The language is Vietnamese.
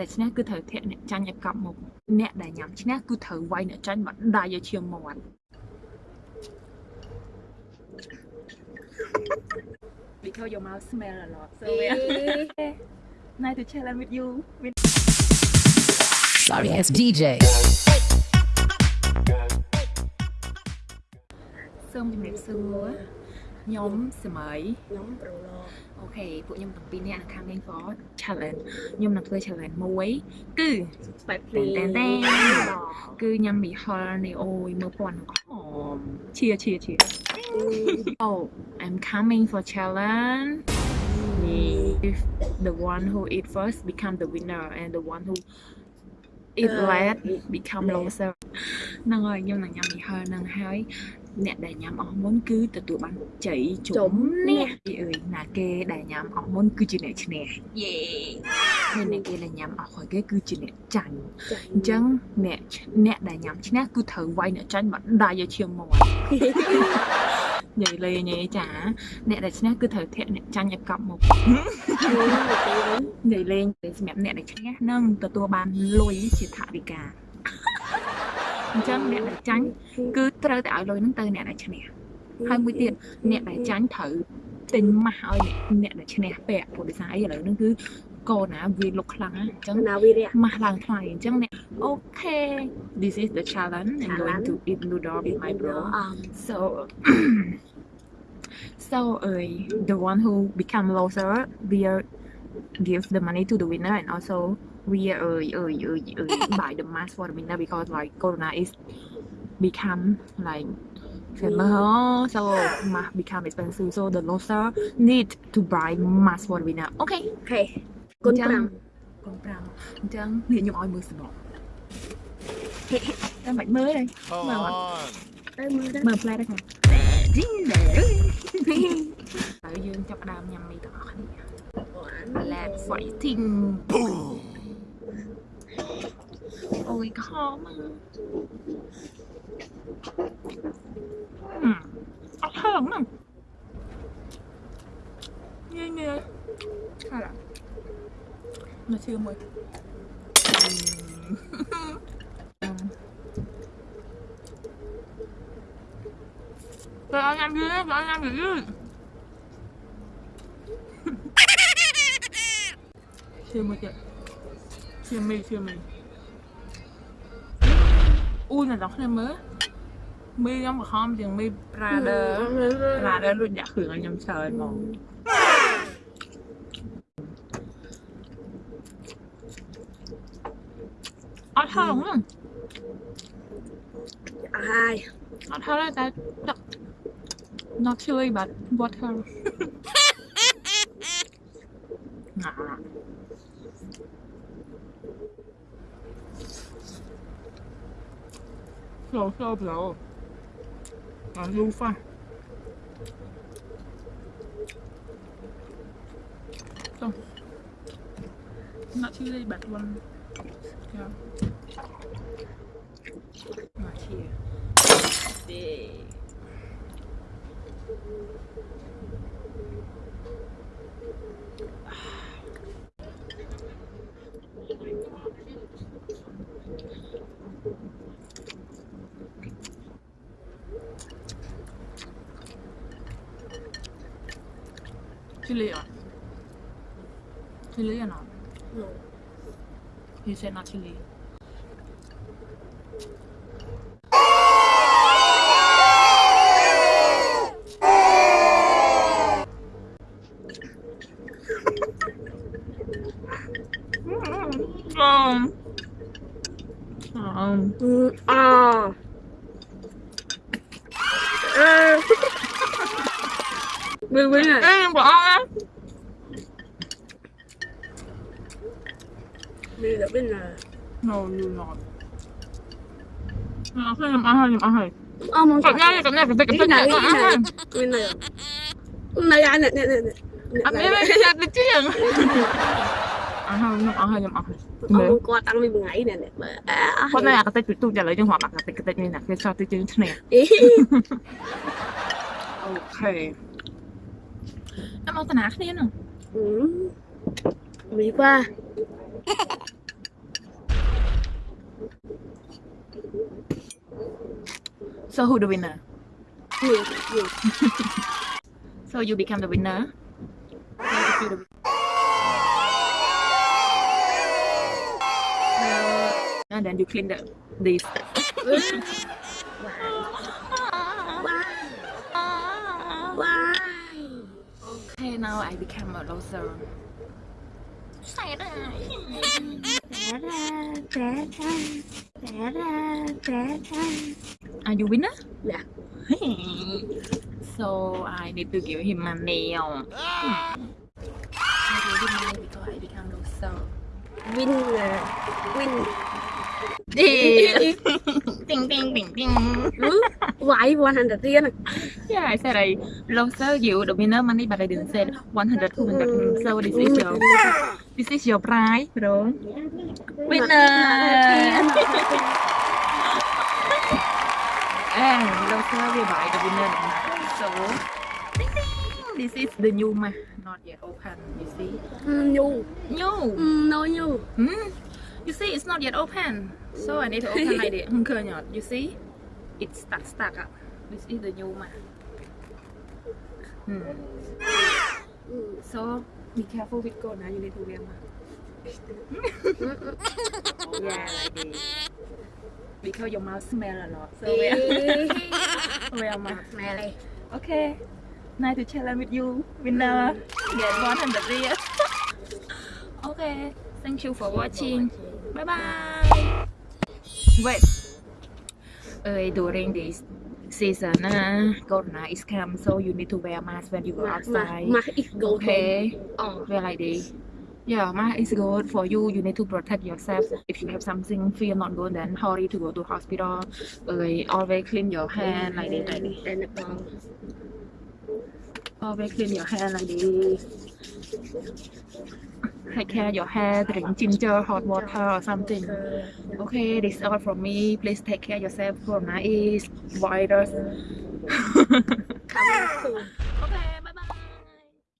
ដែលឈ្នះគឺត្រូវធាក់អ្នកចាញ់ឲ្យកប់មុខអ្នកដែលញ៉ាំឈ្នះគឺត្រូវវាយអ្នកចាញ់មកដៃឲ្យឈាមមាត់ because your mouth smell a lot so yeah nice to challenge with you with Sorry ass DJ. សូមជំរាបសួរ ខ្ញុំសម័យ ខ្ញុំប្រូឡូ អូខេពួកខ្ញុំទាំងពីរនាក់នឹង coming for challenge ខ្ញុំនឹងធ្វើ challenge មួយគឺ បែបភ្លី តែនតែនគឺញ៉ាំមីហលនេះអូយមើលពណ៌នឹងហមឈៀឈៀឈៀ Oh I'm coming for challenge if the one who eat first become the winner and the one who eat last become loser ហ្នឹងហើយខ្ញុំនឹងញ៉ាំមីហលហ្នឹងហើយ អ្នកដែលញ៉ាំអស់មុនគឺទទួលបានជ័យជុំនេះអើយណាគេដែលញ៉ាំអស់មុនគឺជាអ្នកឈ្នះយេហើយអ្នកគេដែលញ៉ាំអស់ក្រោយគេគឺជាអ្នកចាញ់អញ្ចឹងអ្នកអ្នកដែលញ៉ាំឈ្នះគឺត្រូវវាយអ្នកចាញ់មកដៃឲ្យឈាមមាត់និយាយលេងឯចាអ្នកដែលឈ្នះគឺត្រូវធាក់អ្នកចាញ់ឲ្យកប់មុខនិយាយលេងសម្រាប់អ្នកដែលឈ្នះនឹងទទួលបានលុយជាថវិកា អញ្ចឹងអ្នកដែលចាញ់គឺត្រូវតែឲ្យលុយហ្នឹងទៅអ្នកដែលឈ្នះហើយមួយទៀតអ្នកដែលចាញ់ត្រូវទិញម៉ាស់ឲ្យអ្នកដែលឈ្នះពាក់ព្រោះដោយសារអីឥឡូវហ្នឹងគឺកូនណាវាលុកខ្លាំងណាអញ្ចឹងណាវីរៈម៉ាស់ឡើងថ្លៃអញ្ចឹងអ្នកអូខេ this is the challenge I'm going Challenge. to eat noodle with my bro អម so so uh, the one who become loser will give the money to the winner and also we uh, uh, uh, uh, buy the mask for the winner because like corona is become like famous so mask become expensive so the loser need to buy mask for the winner okay អូខេគុណអញ្ចឹង5កូន5អញ្ចឹងនេះខ្ញុំឲ្យមើលសំណងតែមិនមើលទេ Come Well, on. ទៅមើលទៅមើលផ្លែដែរខាងជីងដែរហើយយើងចាប់ផ្ដើមញ៉ាំមីទាំងអស់គ្នា Let's fighting អូ mọi người có ho mà uhm. Ừ, ốc hơn mà như như hay là nó chưa mùi. Rồi anh ăn ghê, rồi anh ăn ghê. Chưa mùi kìa. Chưa mì, chưa mì. Oeh, dat is me. Mee jam gaan, jam mee praten. Praten doet ja goed, jam zou het man. Al haar man. Ai. Al haar dat dat. Not chili, but water. nah. 없어 없어 없어 안 좋아 xong. Nó chỉ lấy bạc luôn mà chia để. Chilean. Chilean or? No. You said not Chilean. um. Um. Ah. Uh. Bi bi này. Em bỏ á. Bi là bên này. No, you're not. Nó sẽ làm ăn hay làm ăn hay. Ờ, cái này cái này cái này cái này cảm ơn, cảm này à? Bên này. À? Này, này, này, này. Anh em cái gì đi chứ? Ăn hay làm ăn hay làm ăn hay. Ông có tăng mình ngày này nè. Hôm nay cái tay chụp tôi trả lời cho họ bằng cái tay cái tay này nè, cái sao tôi chơi thế này. Ok. น้ำเอาตนาគ្នានោះอืมมีว่า So who the winner? You. you. so you become the winner? and then you clean the this. wow. Okay, now I become a loser. That. Are you winner? Yeah. so I need to give him money. Ah! I give him money because I become loser. win win ding ding ding ding. Why 100 tiền Yeah, I said I loser you the winner money, but I didn't say 100 200. So this is your this is your prize, bro. Winner. And loser will buy the winner. So. This is the new ma, not yet open. You see? nhu New. no nhu Hmm. You see, it's not yet open. So I need to open like khơi nhọt. You see? It's stuck, stuck up. This is the new ma. Hmm. So be careful with gold now. You need to wear mask. yeah, like. Because your mouth smell a lot. So wear, wear mẹ này Okay. Nice to challenge with you. Winner. Get 100 riyal. okay. Thank you for watching. Bye bye. Wait. Uh, during this season, uh, Corona is come, so you need to wear mask when you go outside. mà ít go Okay. ờ Wear like this. Yeah, mask is good for you. You need to protect yourself. If you have something feel not good, then hurry to go to hospital. Uh, always clean your hand like this, like this. là Always clean your hand like this. Take care of your hair, drink ginger, hot water or something. Okay, this is all from me. Please take care of yourself. Corona is virus.